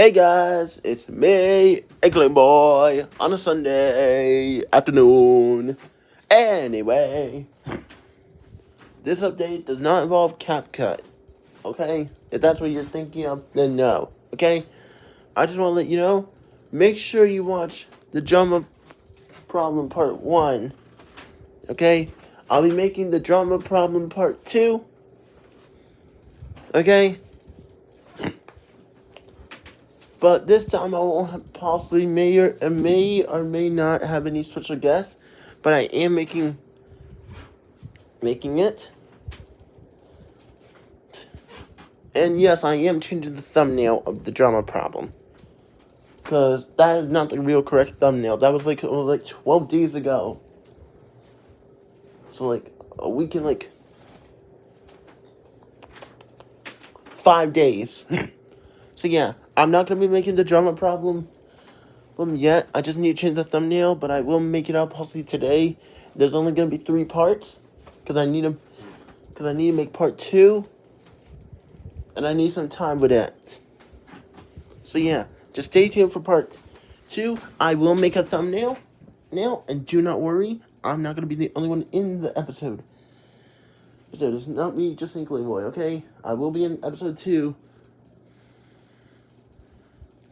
Hey guys, it's me, Inkling Boy, on a Sunday afternoon. Anyway, this update does not involve CapCut, okay? If that's what you're thinking of, then no, okay? I just want to let you know, make sure you watch the drama problem part 1, okay? I'll be making the drama problem part 2, okay? But this time I won't possibly may or may or may not have any special guests, but I am making making it. And yes, I am changing the thumbnail of the drama problem. Cause that is not the real correct thumbnail. That was like was like twelve days ago. So like a week and like five days. so yeah, I'm not going to be making the drama problem um, yet. I just need to change the thumbnail, but I will make it up possibly today. There's only going to be three parts because I need to because I need to make part two, and I need some time with that. So yeah, just stay tuned for part two. I will make a thumbnail now, and do not worry, I'm not going to be the only one in the episode. So it's not me, just Inkling Boy, okay? I will be in episode two.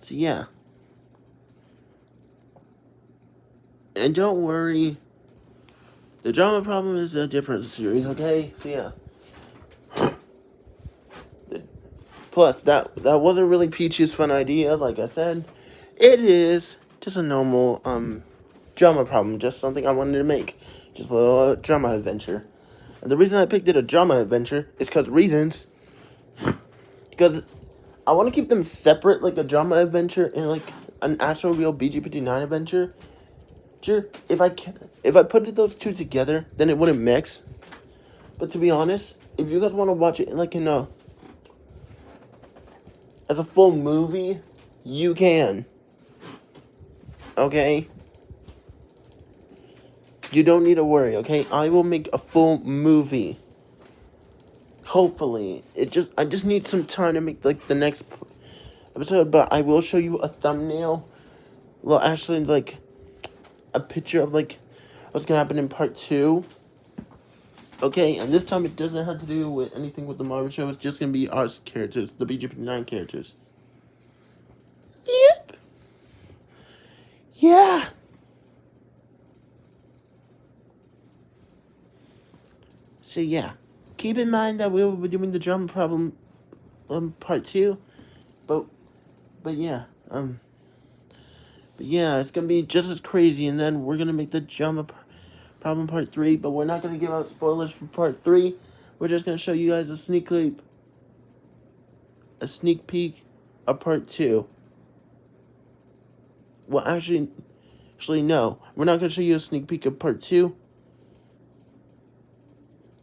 So yeah. And don't worry. The drama problem is a different series, okay? So yeah. Plus, that that wasn't really Peach's fun idea, like I said. It is just a normal um drama problem, just something I wanted to make. Just a little uh, drama adventure. And the reason I picked it a drama adventure is because reasons. because I want to keep them separate, like a drama adventure and like an actual real BG59 adventure. Sure, if I can, if I put those two together, then it wouldn't mix. But to be honest, if you guys want to watch it like in a as a full movie, you can. Okay? You don't need to worry, okay? I will make a full movie. Hopefully. It just I just need some time to make like the next episode, but I will show you a thumbnail. Well, actually like a picture of like what's gonna happen in part two. Okay, and this time it doesn't have to do with anything with the Marvel show. It's just gonna be our characters, the BG9 characters. Yep. Yeah. So yeah keep in mind that we will be doing the drama problem um part two but but yeah um but yeah it's gonna be just as crazy and then we're gonna make the drama problem part three but we're not gonna give out spoilers for part three. We're just gonna show you guys a sneak peek a sneak peek of part two. Well actually actually no. We're not gonna show you a sneak peek of part two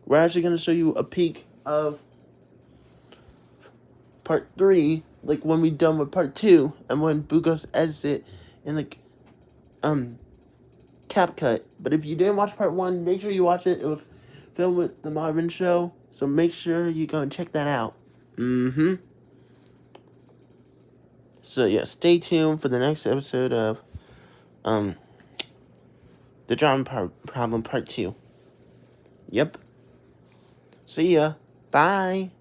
we're actually going to show you a peek of part 3, like when we done with part 2, and when Bugos edits it in like, um, CapCut. But if you didn't watch part 1, make sure you watch it. It was filmed with the Marvin Show, so make sure you go and check that out. Mm-hmm. So yeah, stay tuned for the next episode of, um, the drama problem part 2. Yep. See ya. Bye.